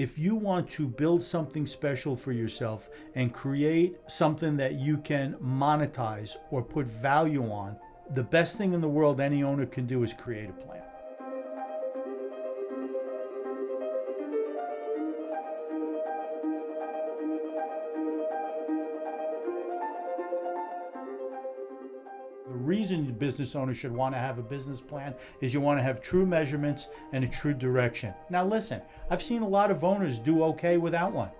if you want to build something special for yourself and create something that you can monetize or put value on, the best thing in the world any owner can do is create a plan. Reason business owner should want to have a business plan is you want to have true measurements and a true direction. Now listen, I've seen a lot of owners do okay without one.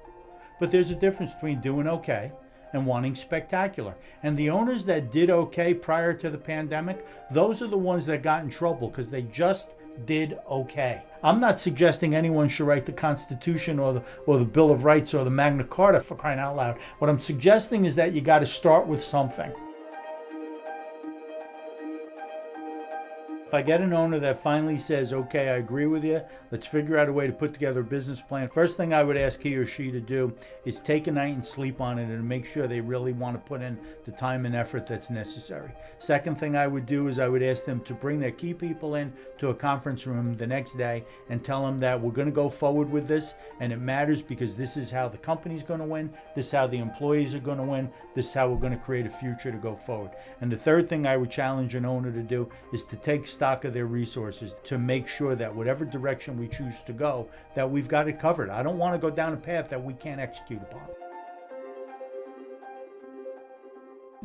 But there's a difference between doing okay and wanting spectacular. And the owners that did okay prior to the pandemic, those are the ones that got in trouble because they just did okay. I'm not suggesting anyone should write the Constitution or the, or the Bill of Rights or the Magna Carta for crying out loud. What I'm suggesting is that you got to start with something. If I get an owner that finally says, okay, I agree with you, let's figure out a way to put together a business plan. First thing I would ask he or she to do is take a night and sleep on it and make sure they really want to put in the time and effort that's necessary. Second thing I would do is I would ask them to bring their key people in to a conference room the next day and tell them that we're going to go forward with this and it matters because this is how the company's going to win, this is how the employees are going to win, this is how we're going to create a future to go forward. And the third thing I would challenge an owner to do is to take stock of their resources to make sure that whatever direction we choose to go, that we've got it covered. I don't want to go down a path that we can't execute upon.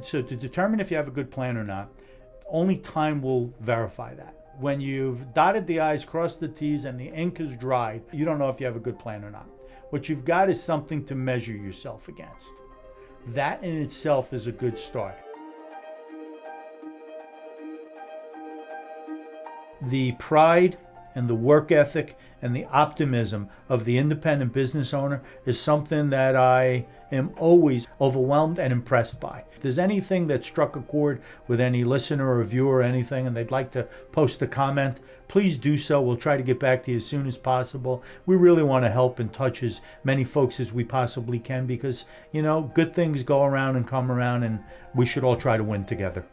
So to determine if you have a good plan or not, only time will verify that. When you've dotted the I's, crossed the T's, and the ink is dried, you don't know if you have a good plan or not. What you've got is something to measure yourself against. That in itself is a good start. The pride and the work ethic and the optimism of the independent business owner is something that I am always overwhelmed and impressed by. If there's anything that struck a chord with any listener or viewer or anything and they'd like to post a comment, please do so. We'll try to get back to you as soon as possible. We really want to help and touch as many folks as we possibly can because, you know, good things go around and come around and we should all try to win together.